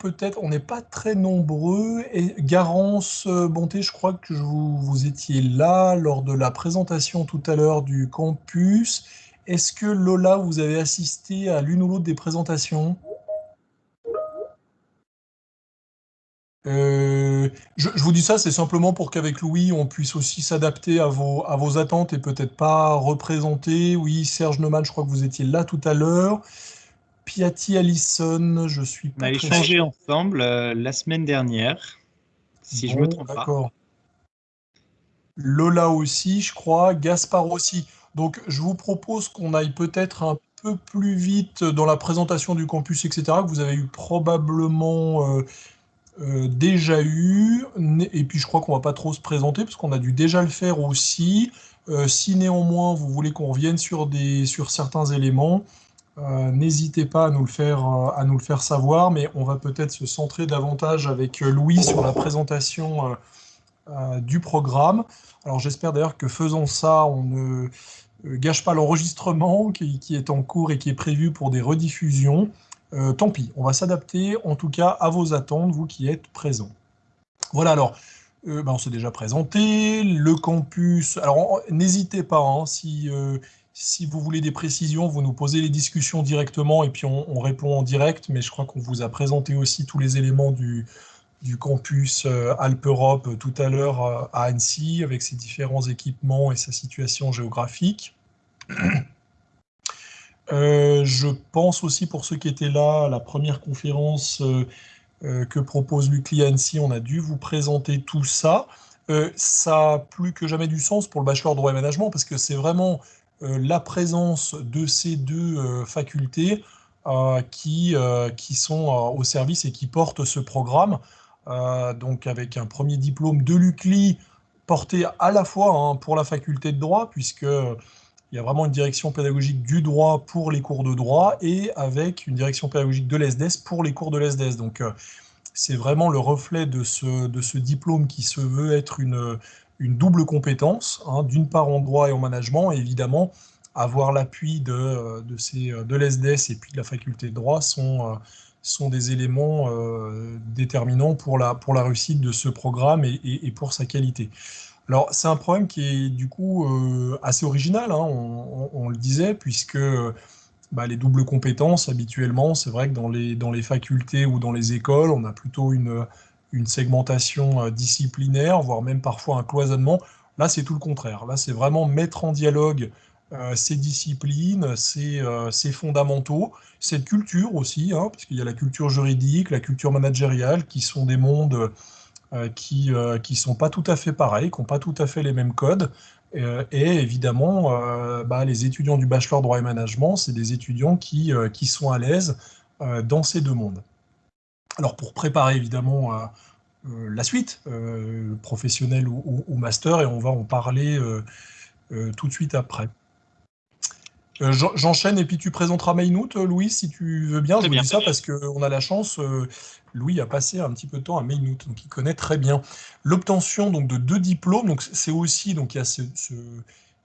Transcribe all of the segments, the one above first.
peut-être, on n'est pas très nombreux. Et Garance Bonté, je crois que vous, vous étiez là lors de la présentation tout à l'heure du campus. Est-ce que Lola, vous avez assisté à l'une ou l'autre des présentations? Euh, je, vous dis ça, c'est simplement pour qu'avec Louis, on puisse aussi s'adapter à vos, à vos attentes et peut-être pas représenter. Oui, Serge Neumann, je crois que vous étiez là tout à l'heure. Piatti Allison, je suis pas. On a échangé ensemble euh, la semaine dernière, si je me trompe pas. D'accord. Lola aussi, je crois. Gaspard aussi. Donc, je vous propose qu'on aille peut-être un peu plus vite dans la présentation du campus, etc., que vous avez eu probablement. Euh, euh, déjà eu, et puis je crois qu'on va pas trop se présenter parce qu'on a dû déjà le faire aussi. Euh, si néanmoins vous voulez qu'on revienne sur, des, sur certains éléments, euh, n'hésitez pas à nous, le faire, à nous le faire savoir, mais on va peut-être se centrer davantage avec Louis sur la présentation du programme. Alors j'espère d'ailleurs que faisant ça, on ne gâche pas l'enregistrement qui, est en cours et qui est prévu pour des rediffusions. Euh, tant pis, on va s'adapter en tout cas à vos attentes, vous qui êtes présents. Voilà, alors, euh, ben, on s'est déjà présenté, le campus, alors n'hésitez pas, hein, si, euh, si vous voulez des précisions, vous nous posez les discussions directement et puis on, répond en direct, mais je crois qu'on vous a présenté aussi tous les éléments du, campus Alpe-Europe tout à l'heure à Annecy, avec ses différents équipements et sa situation géographique. Euh, je pense aussi pour ceux qui étaient là, la première conférence euh, euh, que propose Lucli Annecy, on a dû vous présenter tout ça. ça a plus que jamais du sens pour le bachelor droit et management parce que c'est vraiment la présence de ces deux facultés qui, qui sont au service et qui portent ce programme. donc avec un premier diplôme de l'UCLI porté à la fois hein, pour la faculté de droit, puisque il y a vraiment une direction pédagogique du droit pour les cours de droit et avec une direction pédagogique de l'ESDES pour les cours de l'ESDES. Donc, euh, c'est vraiment le reflet de ce, de ce diplôme qui se veut être une, une double compétence, hein, d'une part en droit et en management, et évidemment, avoir l'appui de, de, ces, de l'ESDES et puis de la faculté de droit sont, sont des éléments euh, déterminants pour la, pour la réussite de ce programme et, pour sa qualité. Alors, c'est un problème qui est du coup euh, assez original, hein, on, le disait, puisque bah, les doubles compétences, habituellement, c'est vrai que dans les, dans les facultés ou dans les écoles, on a plutôt une, une segmentation euh, disciplinaire, voire même parfois un cloisonnement. Là, c'est tout le contraire. Là, c'est vraiment mettre en dialogue euh, ces disciplines, ces, ces, fondamentaux, cette culture aussi, hein, parce qu'il y a la culture juridique, la culture managériale, qui sont des mondes euh, qui ne euh, sont pas tout à fait pareils, qui n'ont pas tout à fait les mêmes codes. Euh, et évidemment, bah, les étudiants du bachelor droit et management, c'est des étudiants qui, qui sont à l'aise dans ces deux mondes. Alors pour préparer évidemment la suite, professionnelle ou, ou, master, et on va en parler tout de suite après. Euh, j'enchaîne et puis tu présenteras Mainout, euh, Louis, si tu veux bien. je vous dis ça parce qu'on a la chance, euh, Louis a passé un petit peu de temps à Mainout, donc il connaît très bien. L'obtention donc de deux diplômes, donc c'est aussi donc il y a ce,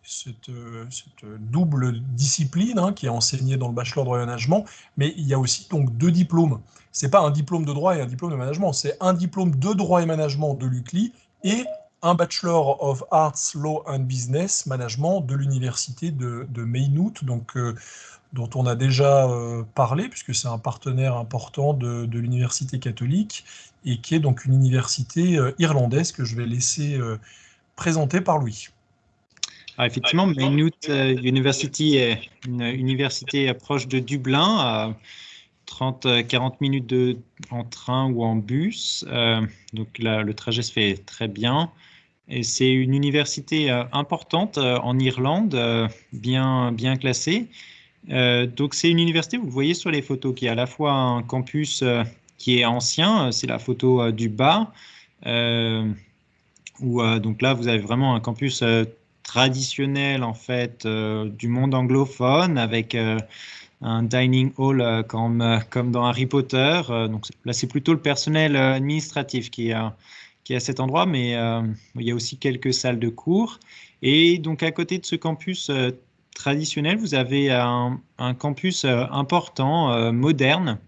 cette, double discipline hein, qui est enseignée dans le bachelor de droit et management, mais il y a aussi donc deux diplômes. C'est pas un diplôme de droit et un diplôme de management, c'est un diplôme de droit et management de l'UCLI et un Bachelor of Arts, Law and Business Management de l'université de, de Maynooth, donc, euh, dont on a déjà euh, parlé, puisque c'est un partenaire important de, l'université catholique, et qui est donc une université euh, irlandaise que je vais laisser présenter par Louis. Ah, effectivement, Maynooth University est une université proche de Dublin, à 30-40 minutes de, en train ou en bus. donc là, le trajet se fait très bien. Et c'est une université euh, importante euh, en Irlande, euh, bien, bien classée. donc c'est une université, vous voyez sur les photos, qui est à la fois un campus qui est ancien, c'est la photo du bas, où donc là vous avez vraiment un campus traditionnel en fait du monde anglophone avec un dining hall comme, comme dans Harry Potter. donc là c'est plutôt le personnel administratif qui a qui est à cet endroit, mais euh, il y a aussi quelques salles de cours. Et donc à côté de ce campus euh, traditionnel, vous avez un, campus euh, important, moderne,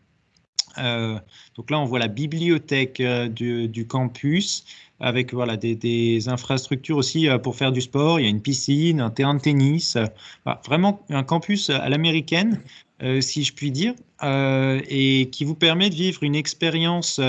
donc là, on voit la bibliothèque du, campus avec voilà, des, infrastructures aussi pour faire du sport. Il y a une piscine, un terrain de tennis, vraiment un campus à l'américaine, si je puis dire, et qui vous permet de vivre une expérience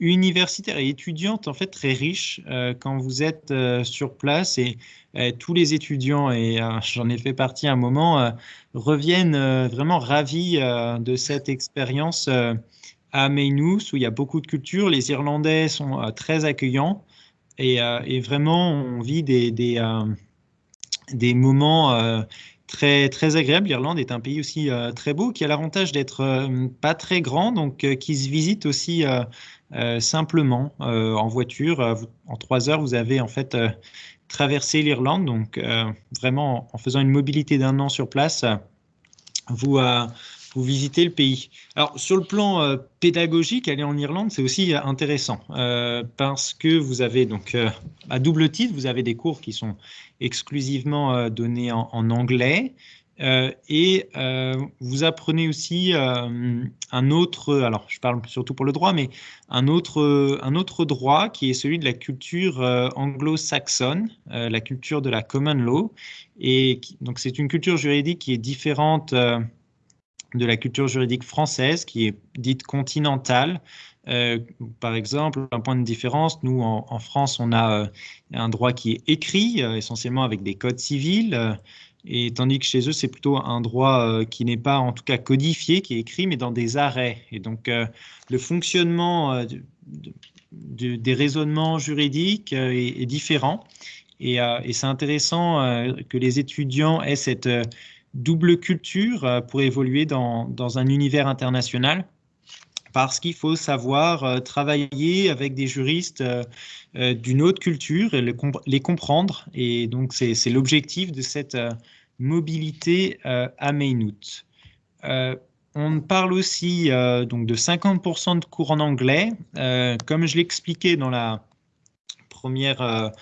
universitaire et étudiante en fait très riche euh, quand vous êtes euh, sur place et euh, tous les étudiants et j'en ai fait partie un moment reviennent vraiment ravis de cette expérience à Maynooth où il y a beaucoup de culture. Les Irlandais sont très accueillants et, et, vraiment on vit des, des, des moments très, très agréables. L'Irlande est un pays aussi très beau qui a l'avantage d'être pas très grand, donc qui se visite aussi euh, simplement euh, en voiture. Euh, en trois heures, vous avez en fait traversé l'Irlande. Donc, vraiment, en faisant une mobilité d'un an sur place, vous, vous visitez le pays. Alors, sur le plan pédagogique, aller en Irlande, c'est aussi intéressant parce que vous avez donc à double titre, vous avez des cours qui sont exclusivement donnés en anglais. Euh, et euh, vous apprenez aussi euh, un autre, alors je parle surtout pour le droit, mais un autre, un autre droit qui est celui de la culture anglo-saxonne, la culture de la common law. Et donc c'est une culture juridique qui est différente de la culture juridique française, qui est dite continentale. par exemple, un point de différence, nous en, France, on a un droit qui est écrit, essentiellement avec des codes civils. Et tandis que chez eux, c'est plutôt un droit euh, qui n'est pas en tout cas codifié, qui est écrit, mais dans des arrêts. Et donc, euh, le fonctionnement euh, des raisonnements juridiques est, différent. Et, c'est intéressant que les étudiants aient cette double culture pour évoluer dans, dans, un univers international. Parce qu'il faut savoir travailler avec des juristes d'une autre culture et les comprendre. Et donc, c'est l'objectif de cette mobilité euh, à Maynooth. Euh, on parle aussi euh, donc de 50% de cours en anglais. comme je l'expliquais dans la première,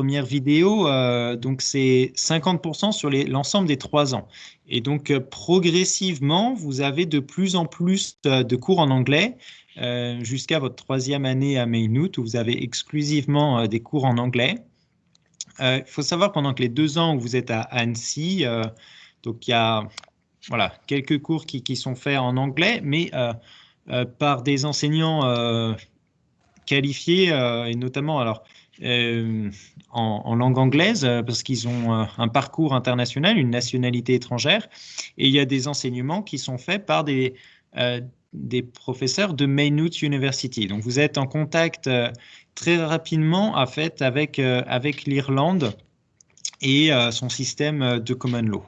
première vidéo, donc c'est 50% sur l'ensemble des trois ans. Et donc progressivement, vous avez de plus en plus de cours en anglais jusqu'à votre troisième année à Maynooth où vous avez exclusivement des cours en anglais. Euh, il faut savoir pendant que les deux ans où vous êtes à Annecy, euh, donc il y a voilà, quelques cours qui, sont faits en anglais, mais euh, par des enseignants qualifiés et notamment alors en, en, langue anglaise parce qu'ils ont un parcours international, une nationalité étrangère, et il y a des enseignements qui sont faits par des des professeurs de Maynooth University. Donc vous êtes en contact très rapidement en fait, avec, euh, avec l'Irlande et euh, son système de common law.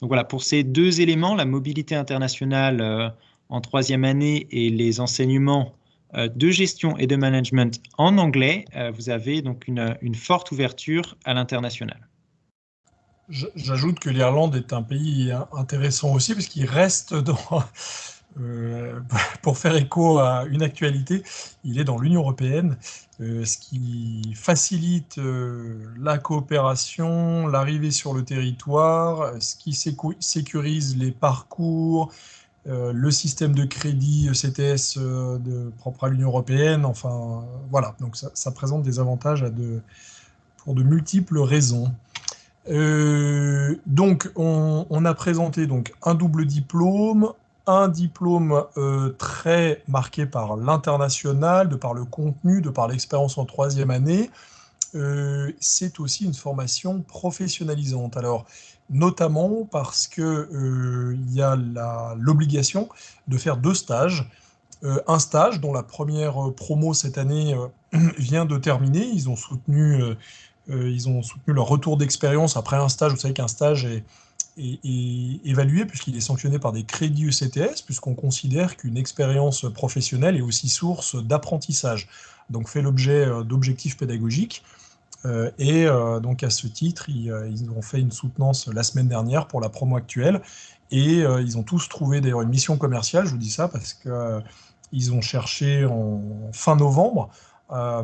Donc voilà, pour ces deux éléments, la mobilité internationale euh, en troisième année et les enseignements de gestion et de management en anglais, vous avez donc une, forte ouverture à l'international. J'ajoute que l'Irlande est un pays intéressant aussi parce qu'il reste dans, euh, pour faire écho à une actualité, il est dans l'Union européenne, euh, ce qui facilite euh, la coopération, l'arrivée sur le territoire, ce qui sécurise les parcours, le système de crédit ECTS de, propre à l'Union européenne. Enfin, voilà, donc ça, présente des avantages pour de multiples raisons. donc, on, a présenté donc un double diplôme, un diplôme euh, très marqué par l'international, de par le contenu, de par l'expérience en troisième année. Euh, c'est aussi une formation professionnalisante. Alors, notamment parce qu'il euh, y a l'obligation de faire deux stages. un stage dont la première promo cette année vient de terminer. Ils ont soutenu, ils ont soutenu leur retour d'expérience après un stage. Vous savez qu'un stage est est, évalué puisqu'il est sanctionné par des crédits ECTS, puisqu'on considère qu'une expérience professionnelle est aussi source d'apprentissage, donc fait l'objet euh, d'objectifs pédagogiques. Euh, et euh, donc à ce titre, ils, ont fait une soutenance la semaine dernière pour la promo actuelle, et ils ont tous trouvé d'ailleurs une mission commerciale, je vous dis ça parce qu'ils ont cherché en fin novembre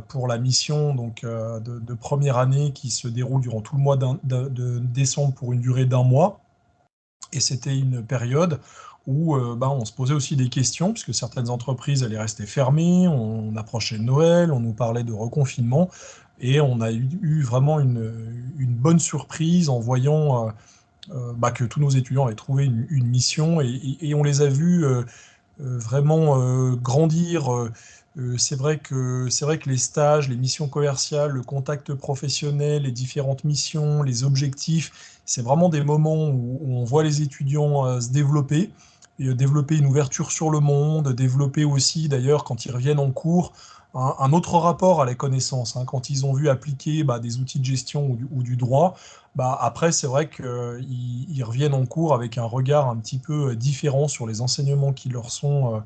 pour la mission donc, de, première année qui se déroule durant tout le mois de décembre pour une durée d'un mois. Et c'était une période où bah, on se posait aussi des questions, puisque certaines entreprises allaient rester fermées, on, approchait de Noël, on nous parlait de reconfinement, et on a eu, vraiment une, bonne surprise en voyant bah, que tous nos étudiants avaient trouvé une, mission, et, on les a vus vraiment grandir euh, c'est vrai, que, vrai que les stages, les missions commerciales, le contact professionnel, les différentes missions, les objectifs, c'est vraiment des moments où, on voit les étudiants euh, se développer, euh, développer une ouverture sur le monde, développer aussi d'ailleurs quand ils reviennent en cours un, autre rapport à la connaissance. Hein. quand ils ont vu appliquer bah, des outils de gestion ou du, droit, bah, après c'est vrai qu'ils reviennent en cours avec un regard un petit peu différent sur les enseignements qui leur sont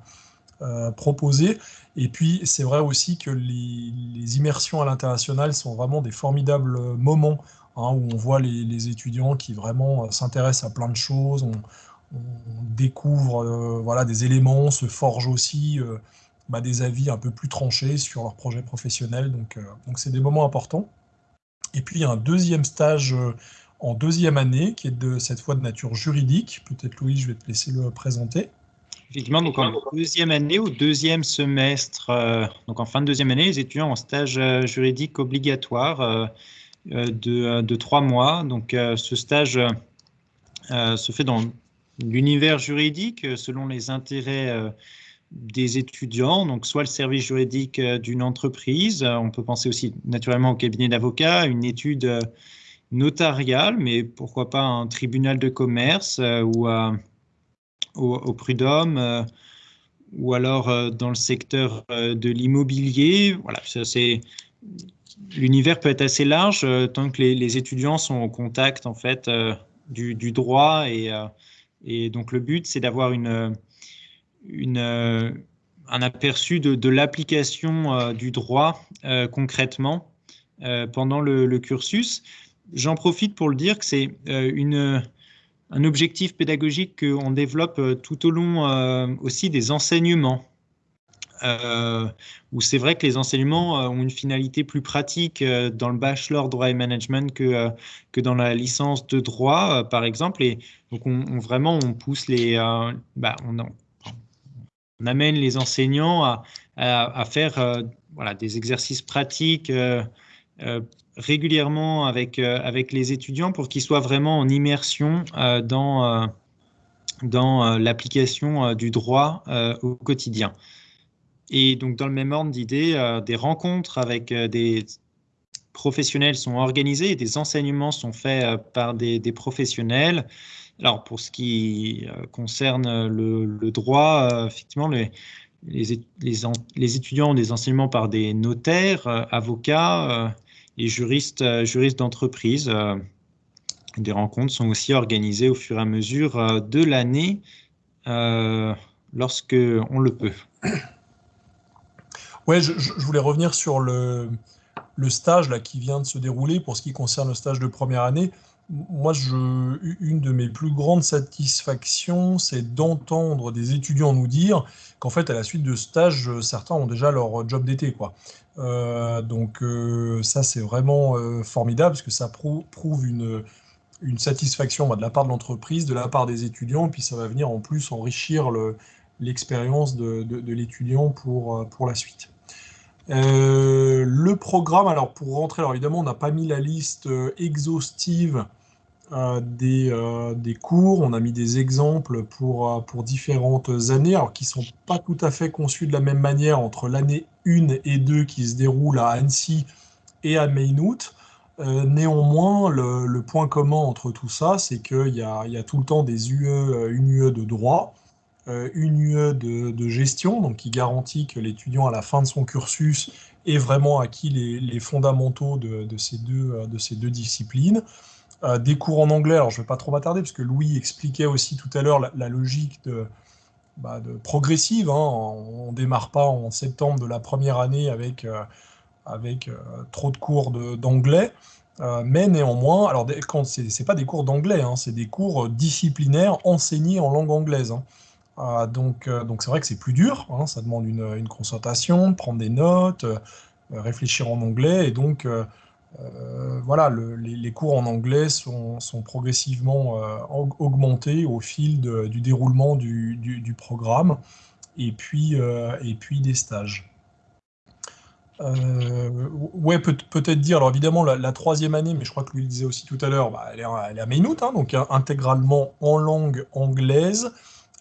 euh, proposé. Et puis, c'est vrai aussi que les, immersions à l'international sont vraiment des formidables moments hein, où on voit les, étudiants qui vraiment euh, s'intéressent à plein de choses, on, découvre euh, voilà, des éléments, se forge aussi bah, des avis un peu plus tranchés sur leur projet professionnel. Donc, donc c'est des moments importants. Et puis, il y a un deuxième stage en deuxième année qui est de cette fois de nature juridique. Peut-être Louis, je vais te laisser le présenter. Effectivement, donc en deuxième année, au deuxième semestre, euh, donc en fin de deuxième année, les étudiants en stage euh, juridique obligatoire euh, de, de, trois mois. Donc ce stage se fait dans l'univers juridique selon les intérêts des étudiants, donc soit le service juridique d'une entreprise, on peut penser aussi naturellement au cabinet d'avocats, une étude notariale, mais pourquoi pas un tribunal de commerce ou au, prud'homme euh, ou alors euh, dans le secteur euh, de l'immobilier. Voilà, c'est l'univers peut être assez large tant que les, étudiants sont au contact en fait du, droit et, donc le but c'est d'avoir une, une un aperçu de, l'application du droit concrètement pendant le, cursus. J'en profite pour le dire que c'est une un objectif pédagogique qu'on développe euh, tout au long euh, aussi des enseignements. Euh, où c'est vrai que les enseignements ont une finalité plus pratique dans le bachelor droit et management que, que dans la licence de droit, par exemple. Et donc, on, vraiment, on pousse les. Bah, on, on, amène les enseignants à, faire voilà, des exercices pratiques régulièrement avec, euh, avec les étudiants pour qu'ils soient vraiment en immersion euh, dans, euh, l'application du droit au quotidien. Et donc, dans le même ordre d'idée, des rencontres avec des professionnels sont organisées des enseignements sont faits par des professionnels. Alors, pour ce qui concerne le, droit, effectivement, les, étudiants ont des enseignements par des notaires, avocats, et juristes, euh, juristes d'entreprise. Euh, des rencontres sont aussi organisées au fur et à mesure euh, de l'année lorsque on le peut. Ouais, je, voulais revenir sur le, le, stage là, qui vient de se dérouler pour ce qui concerne le stage de première année. Moi, je, une de mes plus grandes satisfactions, c'est d'entendre des étudiants nous dire qu'en fait, à la suite de stage, certains ont déjà leur job d'été. Euh, donc euh, ça, c'est vraiment euh, formidable parce que ça prouve une, satisfaction bah, de la part de l'entreprise, de la part des étudiants, puis ça va venir en plus enrichir l'expérience de, l'étudiant pour la suite. Le programme, alors pour rentrer, alors évidemment, on n'a pas mis la liste exhaustive des, des, cours. On a mis des exemples pour, pour différentes années, alors qui ne sont pas tout à fait conçus de la même manière entre l'année 1 et 2 qui se déroulent à Annecy et à Maynooth. Euh, néanmoins, le, point commun entre tout ça, c'est qu'il y, y a, tout le temps des UE, euh, une UE de droit, euh, une UE de, gestion, donc qui garantit que l'étudiant à la fin de son cursus ait vraiment acquis les, fondamentaux de, ces deux, de ces deux disciplines. des cours en anglais, alors je ne vais pas trop m'attarder, parce que Louis expliquait aussi tout à l'heure la, logique de, bah, progressive. Hein. On ne démarre pas en septembre de la première année avec, euh, avec euh, trop de cours d'anglais. Euh, mais néanmoins, alors quand c'est pas des cours d'anglais, hein, c'est des cours disciplinaires enseignés en langue anglaise. Hein. Donc donc c'est vrai que c'est plus dur, ça demande une, une, prendre des notes, réfléchir en anglais, et donc voilà, les, cours en anglais sont, progressivement augmentés au fil du déroulement du, programme et puis, et puis des stages. Euh, ouais, peut-être dire. Alors évidemment, la, troisième année, mais je crois que lui le disait aussi tout à l'heure, bah, elle, est, à Maynooth, hein, donc intégralement en langue anglaise,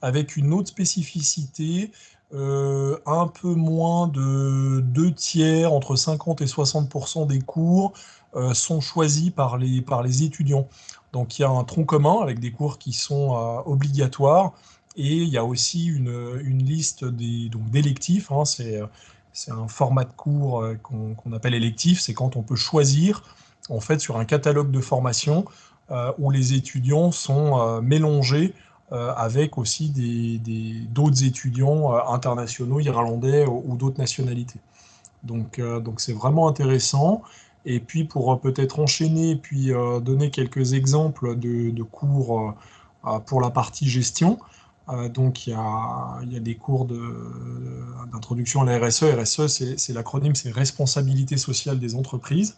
avec une autre spécificité, euh, un peu moins de deux tiers, entre 50 et 60% des cours euh, sont choisis par les, par les étudiants. Donc il y a un tronc commun avec des cours qui sont obligatoires, et il y a aussi une, une liste d'électifs. Hein, c'est un format de cours euh, qu'on appelle électif, c'est quand on peut choisir en fait sur un catalogue de formation euh, où les étudiants sont euh, mélangés avec aussi d'autres étudiants internationaux, irlandais ou, d'autres nationalités. Donc donc c'est vraiment intéressant. Et puis pour peut-être enchaîner puis donner quelques exemples de, cours pour la partie gestion, euh, donc il y, a, des cours d'introduction à la RSE. RSE, c'est l'acronyme, c'est Responsabilité sociale des entreprises.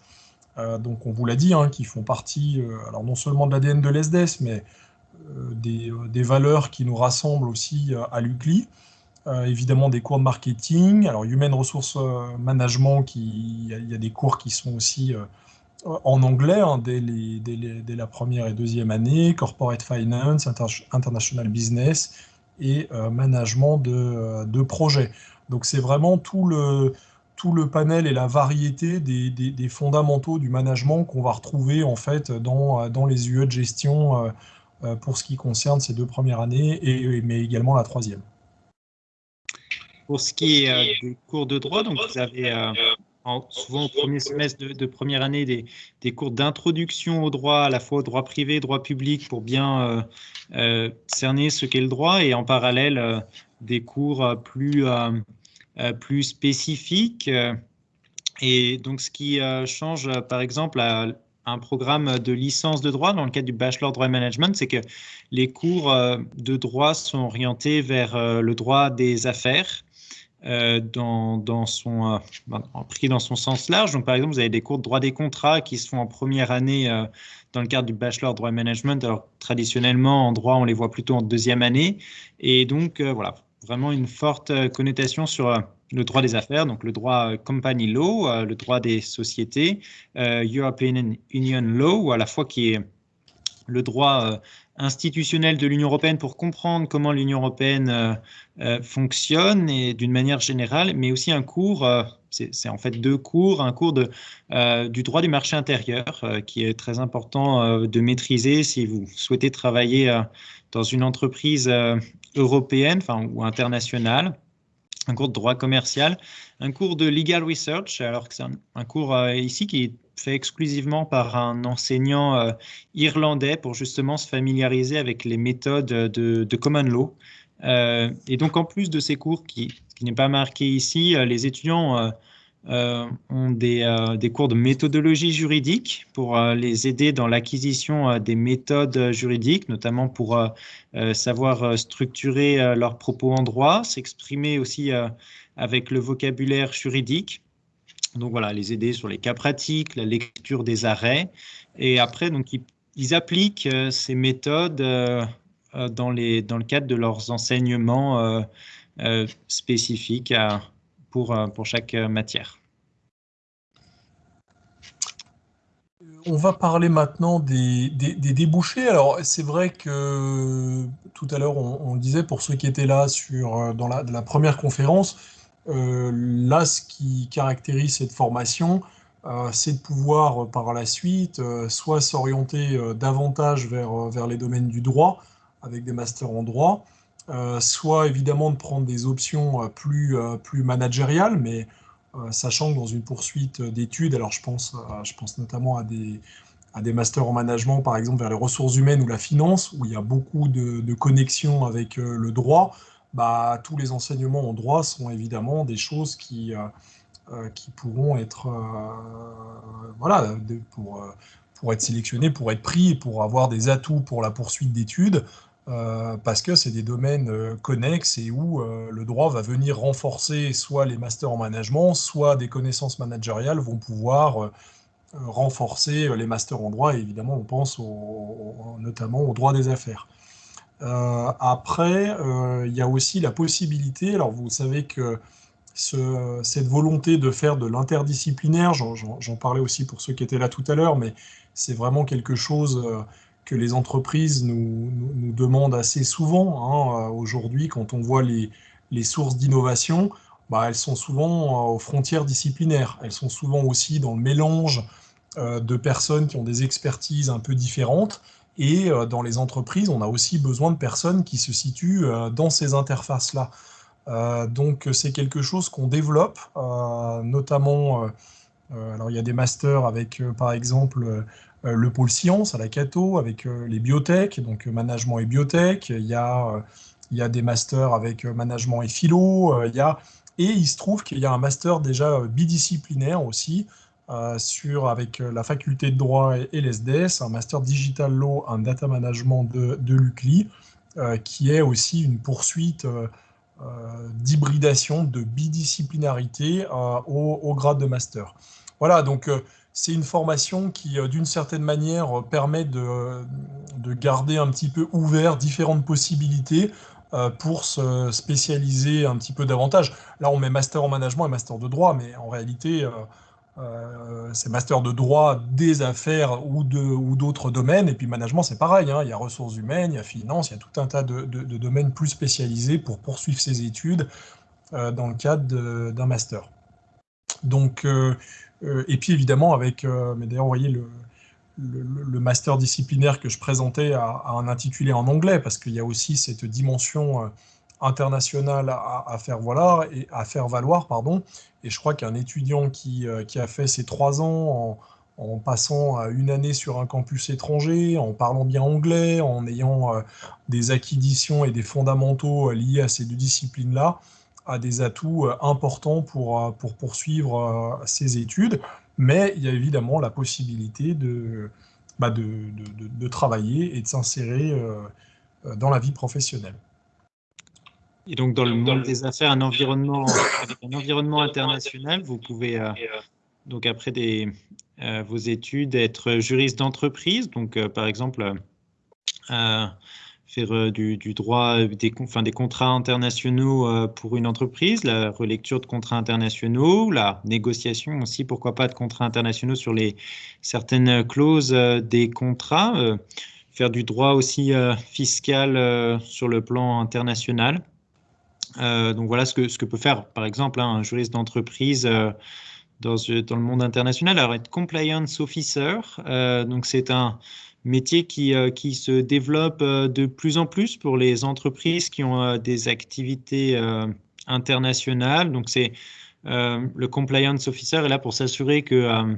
Euh, donc on vous l'a dit, hein, qui font partie, euh, alors non seulement de l'ADN de l'ESDES, mais des, valeurs qui nous rassemblent aussi à l'UCLI. évidemment des cours de marketing, alors Human Resource Management, il y, a des cours qui sont aussi en anglais hein, dès, la première et deuxième année, Corporate Finance, International Business et euh, Management de, de projets. Donc c'est vraiment tout le, tout le panel et la variété des, fondamentaux du management qu'on va retrouver en fait dans, dans les UE de gestion euh, euh, pour ce qui concerne ces deux premières années, et, mais également la troisième. Pour ce qui est des cours de droit, donc vous avez souvent au premier semestre de, première année des, cours d'introduction au droit, à la fois au droit privé, droit public, pour bien euh, euh, cerner ce qu'est le droit, et en parallèle euh, des cours plus, plus spécifiques. Et donc, ce qui change, par exemple, à un programme de licence de droit dans le cadre du Bachelor Droit Management, c'est que les cours de droit sont orientés vers le droit des affaires euh, dans, dans, son, euh, ben, pris dans son sens large. Donc, par exemple, vous avez des cours de droit des contrats qui se font en première année euh, dans le cadre du bachelor droit management. Alors, traditionnellement, en droit, on les voit plutôt en deuxième année. Et donc, voilà, vraiment une forte connotation sur le droit des affaires, donc le droit company law, le droit des sociétés, European Union law, à la fois qui est le droit institutionnel de l'Union européenne pour comprendre comment l'Union européenne euh, euh, fonctionne et d'une manière générale, mais aussi un cours, euh, c'est en fait deux cours, un cours de, du droit du marché intérieur qui est très important de maîtriser si vous souhaitez travailler dans une entreprise européenne enfin, ou internationale un cours de droit commercial, un cours de legal research, alors que c'est un, cours ici qui est fait exclusivement par un enseignant euh, irlandais pour justement se familiariser avec les méthodes de, common law. Euh, et donc, en plus de ces cours qui, qui n'est pas marqué ici, euh, les étudiants ont des, des, cours de méthodologie juridique pour les aider dans l'acquisition des méthodes juridiques, notamment pour savoir structurer leurs propos en droit, s'exprimer aussi avec le vocabulaire juridique. Donc voilà, les aider sur les cas pratiques, la lecture des arrêts. Et après, donc, ils, appliquent euh, ces méthodes euh, euh, dans, le cadre de leurs enseignements spécifiques pour, pour chaque matière. On va parler maintenant des, débouchés. Alors, c'est vrai que tout à l'heure, on, disait, pour ceux qui étaient là sur, dans la première conférence, euh, là, ce qui caractérise cette formation, euh, c'est de pouvoir euh, par la suite soit s'orienter davantage vers, vers les domaines du droit, avec des masters en droit, soit évidemment de prendre des options plus, plus managériales, mais sachant que dans une poursuite d'études, alors je pense, je pense notamment à des, à des masters en management, par exemple vers les ressources humaines ou la finance, où il y a beaucoup de, connexions avec le droit, bah, tous les enseignements en droit sont évidemment des choses qui, euh, euh, qui pourront être, euh, voilà, pour, pour être sélectionnés, pour être pris, pour avoir des atouts pour la poursuite d'études, parce que c'est des domaines connexes et où le droit va venir renforcer soit les masters en management, soit des connaissances managériales vont pouvoir renforcer les masters en droit, et évidemment on pense notamment au droit des affaires. après, il y a aussi la possibilité, alors vous savez que cette volonté de faire de l'interdisciplinaire, j'en parlais aussi pour ceux qui étaient là tout à l'heure, mais c'est vraiment quelque chose euh, que les entreprises nous, demandent assez souvent. Hein, euh, aujourd'hui, quand on voit les, sources d'innovation, bah, elles sont souvent euh, aux frontières disciplinaires. Elles sont souvent aussi dans le mélange de personnes qui ont des expertises un peu différentes. Et dans les entreprises, on a aussi besoin de personnes qui se situent dans ces interfaces-là. Euh, donc c'est quelque chose qu'on développe, euh, notamment, euh, alors il y a des masters avec par exemple le pôle science à la Cato, avec les biotech, donc management et biotech, il y a, il y a des masters avec management et philo, il y a, et il se trouve qu'il y a un master déjà bidisciplinaire aussi, sur, avec la faculté de droit et, l'ESDES, un master digital law and data management de, l'UCLI, qui est aussi une poursuite euh, d'hybridation, de bidisciplinarité euh, au, grade de master. Voilà, donc euh, c'est une formation qui, d'une certaine manière, permet de, de, garder un petit peu ouvert différentes possibilités pour se spécialiser un petit peu davantage. Là, on met master en management et master de droit, mais en réalité, euh, c'est master de droit des affaires ou d'autres domaines. Et puis management, c'est pareil. Hein. il y a ressources humaines, il y a finance, il y a tout un tas de, domaines plus spécialisés pour poursuivre ses études euh, dans le cadre d'un master. Donc, euh, et puis évidemment, avec, mais d'ailleurs, vous voyez le, le, master disciplinaire que je présentais a, un intitulé en anglais, parce qu'il y a aussi cette dimension internationale à, faire valoir et à faire valoir pardon. Et je crois qu'un étudiant qui, euh, qui, a fait ses trois ans en, passant une année sur un campus étranger, en parlant bien anglais, en ayant euh, des acquisitions et des fondamentaux euh, liés à ces deux disciplines-là, a des atouts importants pour, pour poursuivre ses études. Mais il y a évidemment la possibilité de, bah de, de, de, travailler et de s'insérer dans la vie professionnelle. Et donc, dans le monde des affaires, un environnement, avec un environnement international, vous pouvez, euh, donc après des, euh, vos études, être juriste d'entreprise. Donc, euh, par exemple, faire du, droit, des, enfin, des contrats internationaux pour une entreprise, la relecture de contrats internationaux, la négociation aussi, pourquoi pas, de contrats internationaux sur les certaines clauses des contrats, faire du droit aussi fiscal sur le plan international. Euh, donc voilà ce que, ce que peut faire par exemple hein, un juriste d'entreprise euh, dans, dans, le monde international. Alors être compliance officer, euh, donc c'est un métier qui, qui se développe de plus en plus pour les entreprises qui ont des activités internationales. Donc c'est le compliance officer est là pour s'assurer que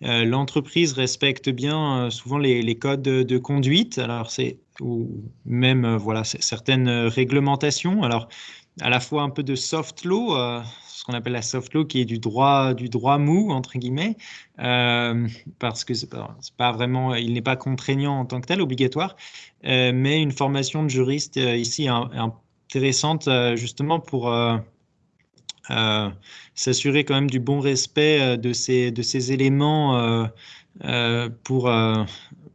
l'entreprise respecte bien souvent les, les codes de, conduite. Alors c'est ou même euh, voilà, certaines réglementations. Alors, à la fois un peu de soft law, euh, ce qu'on appelle la soft law, qui est du droit, du droit mou, entre guillemets, euh, parce que pas, vraiment, il n'est pas contraignant en tant que tel, obligatoire, mais une formation de juriste ici intéressante justement pour s'assurer quand même du bon respect de ces, de ces éléments pour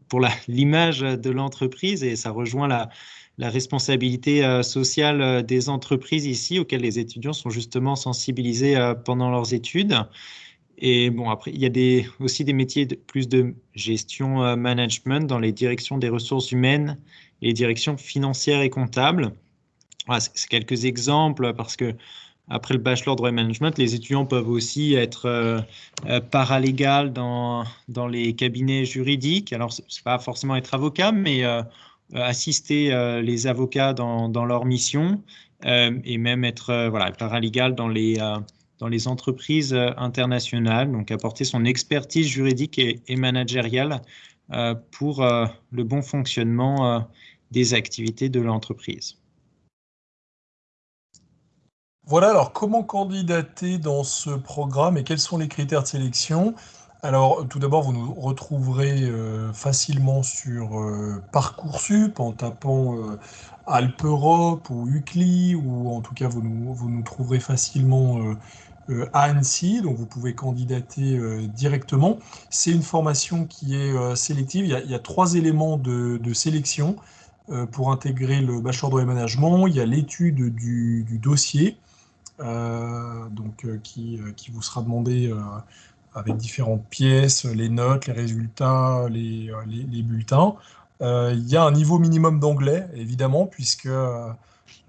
pour l'image de l'entreprise et ça rejoint la, la responsabilité euh, sociale euh, des entreprises ici, auxquelles les étudiants sont justement sensibilisés euh, pendant leurs études. Et bon, après, il y a des, aussi des métiers plus de gestion management dans les directions des ressources humaines et les directions financières et comptables. Voilà, c'est quelques exemples parce que après le bachelor droit et management, les étudiants peuvent aussi être paralégal dans, dans les cabinets juridiques. Alors, ce n'est pas forcément être avocat, mais assister euh, les avocats dans, dans leur mission et même être voilà, paralégal dans les, dans les entreprises internationales, donc apporter son expertise juridique et, et managériale pour le bon fonctionnement des activités de l'entreprise. Voilà, alors comment candidater dans ce programme et quels sont les critères de sélection? Alors tout d'abord, vous nous retrouverez euh, facilement sur euh, Parcoursup en tapant euh, Alpe Europe ou UCLI, ou en tout cas vous nous, vous nous trouverez facilement à Annecy, donc vous pouvez candidater directement. C'est une formation qui est sélective. Il y, a, trois éléments de, sélection pour intégrer le bachelor et management. Il y a l'étude du, dossier, donc, qui, qui, vous sera demandé avec différentes pièces, les notes, les résultats, les, les bulletins. il y a un niveau minimum d'anglais, évidemment, puisque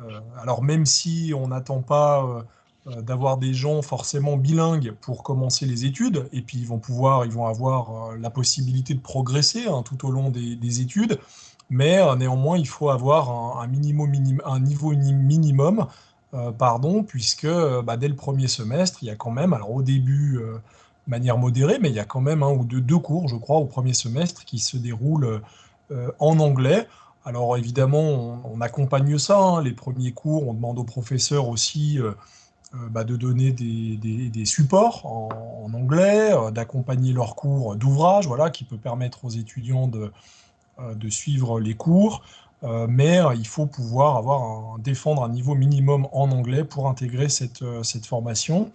euh, alors même si on n'attend pas euh, euh, d'avoir des gens forcément bilingues pour commencer les études, et puis ils vont pouvoir, ils vont avoir la possibilité de progresser hein, tout au long des, études, mais néanmoins il faut avoir un, minimum, un niveau minimum, pardon, puisque bah, dès le premier semestre, il y a quand même, alors au début manière modérée, mais il y a quand même un ou deux, cours, je crois, au premier semestre qui se déroulent en anglais. Alors évidemment, on, accompagne ça. Hein. Les premiers cours, on demande aux professeurs aussi euh, euh, bah, de donner des, supports en, anglais, euh, d'accompagner leurs cours d'ouvrage, voilà, qui peut permettre aux étudiants de, suivre les cours. mais il faut pouvoir avoir défendre un niveau minimum en anglais pour intégrer cette, formation.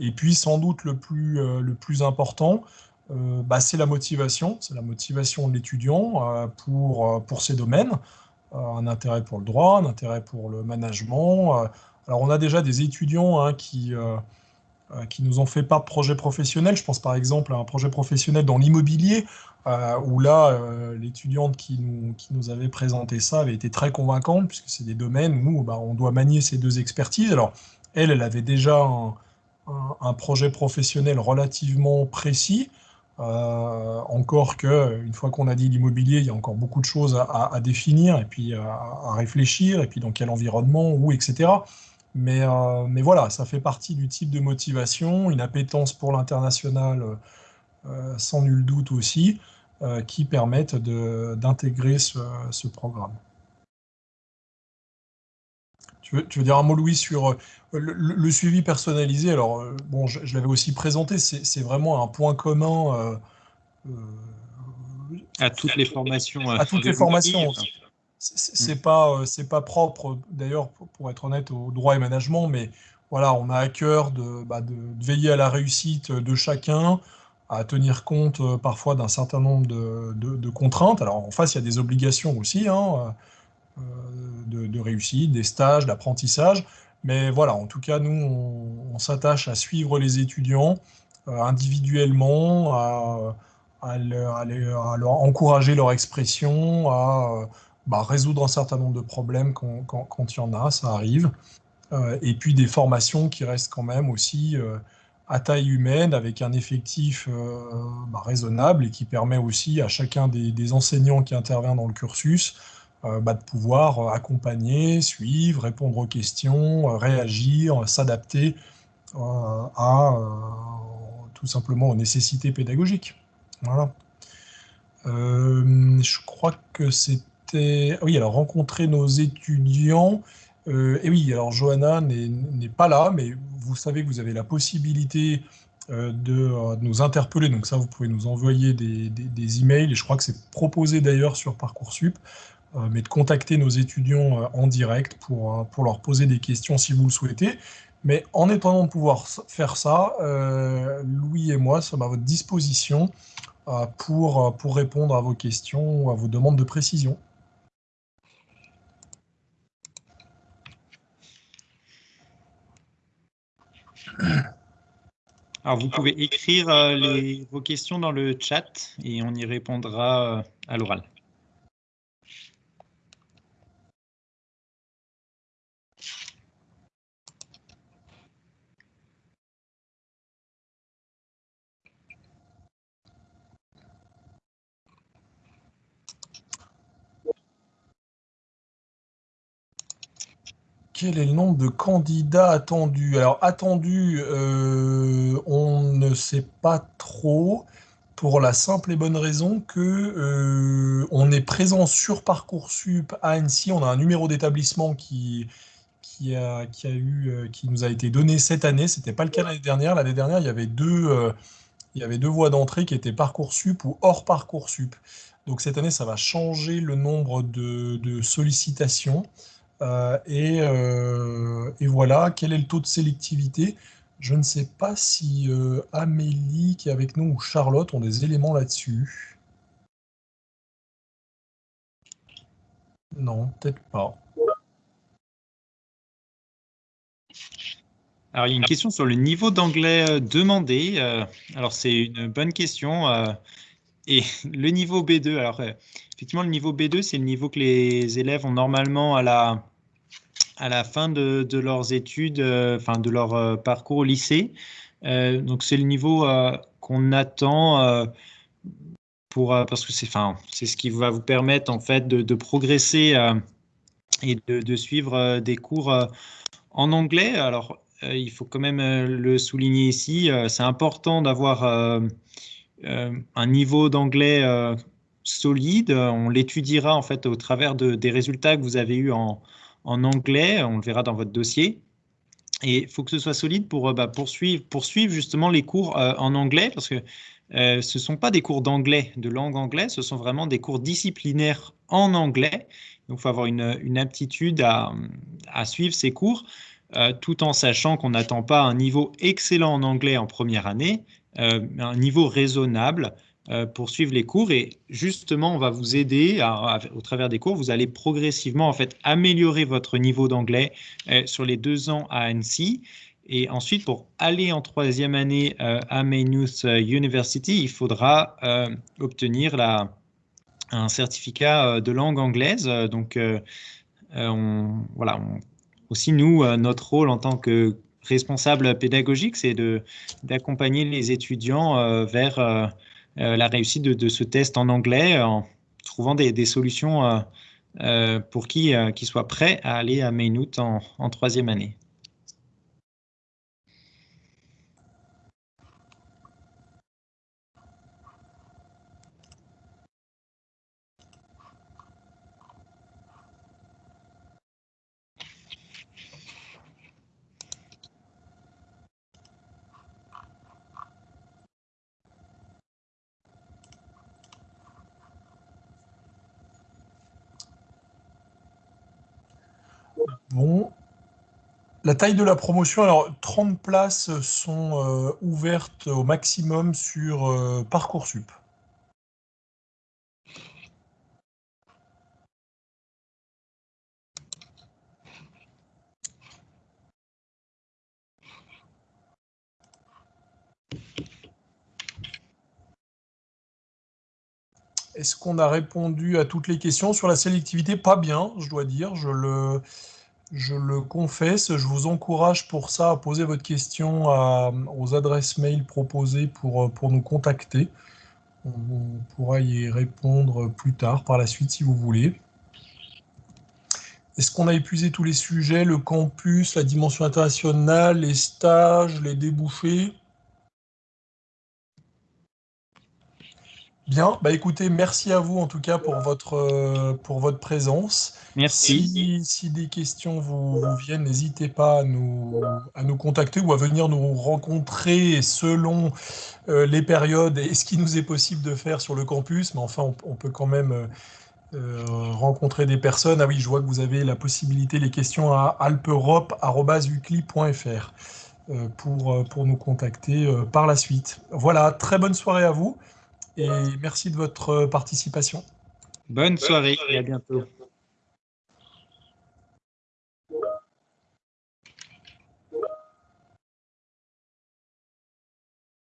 Et puis sans doute le plus important, euh, bah, c'est la motivation, c'est la motivation de l'étudiant euh, pour, euh, pour ces domaines, un intérêt pour le droit, un intérêt pour le management. alors on a déjà des étudiants hein, qui, qui nous ont fait part de projets professionnels. Je pense par exemple à un projet professionnel dans l'immobilier, où là, l'étudiante qui nous, qui nous avait présenté ça avait été très convaincante, puisque c'est des domaines où bah, on doit manier ces deux expertises. Alors, elle, elle avait déjà un projet professionnel relativement précis, euh, encore que, une fois qu'on a dit l'immobilier, il y a encore beaucoup de choses à, définir et puis à, réfléchir, et puis dans quel environnement, où, etc. Mais, euh, mais voilà, ça fait partie du type de motivation, une appétence pour l'international euh, sans nul doute aussi, qui permettent d'intégrer ce programme. Tu veux, dire un mot, Louis, sur euh, le, suivi personnalisé? Alors, euh, bon, je, l'avais aussi présenté, c'est vraiment un point commun. Euh, à toutes les formations. À toutes les formations. C'est pas, c'est pas propre, d'ailleurs, pour être honnête, au droit et management, mais voilà, on a à cœur de, bah, de, veiller à la réussite de chacun, à tenir compte parfois d'un certain nombre de, de, contraintes. Alors, en face, il y a des obligations aussi. Hein, euh, de, réussite, des stages, d'apprentissage. Mais voilà, en tout cas, nous, on, s'attache à suivre les étudiants euh, individuellement, à, leur, encourager leur expression, à bah, résoudre un certain nombre de problèmes quand, il y en a, ça arrive. Euh, et puis des formations qui restent quand même aussi à taille humaine, avec un effectif bah, raisonnable et qui permet aussi à chacun des, enseignants qui intervient dans le cursus euh, bah, de pouvoir euh, accompagner, suivre, répondre aux questions, euh, réagir, s'adapter à tout simplement aux nécessités pédagogiques. Voilà. je crois que c'était... Oui, alors rencontrer nos étudiants. et oui, alors Johanna n'est pas là, mais vous savez que vous avez la possibilité de, nous interpeller. Donc ça, vous pouvez nous envoyer des, des emails. Et je crois que c'est proposé d'ailleurs sur Parcoursup. Euh, mais de contacter nos étudiants euh, en direct pour, euh, pour leur poser des questions si vous le souhaitez. Mais en étant de pouvoir faire ça, Louis et moi sommes à votre disposition pour, pour répondre à vos questions ou à vos demandes de précision. Alors, vous pouvez écrire vos questions dans le chat et on y répondra à l'oral. Quel est le nombre de candidats attendus? Alors, attendus, euh, on ne sait pas trop, pour la simple et bonne raison que euh, on est présent sur Parcoursup à Annecy. On a un numéro d'établissement qui, qui, a, qui, a eu, euh, qui nous a été donné cette année. Ce n'était pas le cas l'année dernière. L'année dernière, il y avait deux, il y avait deux voies d'entrée qui étaient Parcoursup ou hors Parcoursup. Donc cette année, ça va changer le nombre de, de sollicitations. Euh, euh, et, voilà, quel est le taux de sélectivité? Je ne sais pas si Amélie qui est avec nous ou Charlotte ont des éléments là-dessus. Non, peut-être pas. Alors, il y a une question sur le niveau d'anglais euh, demandé. Euh, alors, c'est une bonne question. Euh, et le niveau B2, alors, effectivement, le niveau B2, c'est le niveau que les élèves ont normalement à la, à la fin de, leurs études, enfin, de leur parcours au lycée. donc, c'est le niveau qu'on attend pour, parce que c'est, enfin, ce qui va vous permettre, en fait, de, progresser et de, de, suivre des cours en anglais. Alors, euh, il faut quand même euh, le souligner ici, euh, c'est important d'avoir un niveau d'anglais solide. On l'étudiera en fait au travers des résultats que vous avez eus en, anglais. On le verra dans votre dossier. Et il faut que ce soit solide pour bah, poursuivre, poursuivre, justement les cours en anglais parce que ce ne sont pas des cours d'anglais, de langue anglaise, ce sont vraiment des cours disciplinaires en anglais. Donc, il faut avoir une, aptitude à, à, suivre ces cours. Euh, tout en sachant qu'on n'attend pas un niveau excellent en anglais en première année, euh, un niveau raisonnable euh, pour suivre les cours. Et justement, on va vous aider au travers des cours. Vous allez progressivement en fait améliorer votre niveau d'anglais sur les deux ans à Annecy. Et ensuite, pour aller en troisième année à Maynooth University, il faudra obtenir un certificat de langue anglaise. Donc, on, voilà, aussi, nous, euh, notre rôle en tant que responsable pédagogique, c'est d'accompagner les étudiants euh, vers euh, la réussite de, ce test en anglais en trouvant des, solutions pour qui, qui soient prêts à aller à Maynooth en troisième année. Bon. La taille de la promotion, alors 30 places sont euh, ouvertes au maximum sur euh, Parcoursup. Est-ce qu'on a répondu à toutes les questions? Sur la sélectivité Pas bien, je dois dire. Je le, je le confesse, je vous encourage pour ça à poser votre question aux adresses mail proposées pour, pour nous contacter. On, pourra y répondre plus tard, par la suite, si vous voulez. Est-ce qu'on a épuisé tous les sujets, le campus, la dimension internationale, les stages, les débouchés? Bien, bah écoutez, merci à vous en tout cas pour votre, euh, pour votre présence. Merci. Si, des questions vous, viennent, n'hésitez pas à nous, à nous contacter ou à venir nous rencontrer selon euh, les périodes et ce qui nous est possible de faire sur le campus. Mais enfin, on, peut quand même euh, rencontrer des personnes. Ah oui, je vois que vous avez la possibilité, les questions à alperope.ucli.fr pour, pour nous contacter par la suite. Voilà, très bonne soirée à vous et merci de votre participation. Bonne soirée et à bientôt.